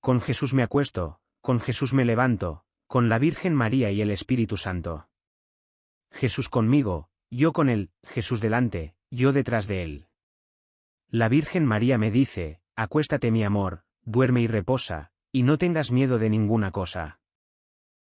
Con Jesús me acuesto, con Jesús me levanto, con la Virgen María y el Espíritu Santo. Jesús conmigo, yo con él, Jesús delante, yo detrás de él. La Virgen María me dice, acuéstate mi amor, duerme y reposa, y no tengas miedo de ninguna cosa.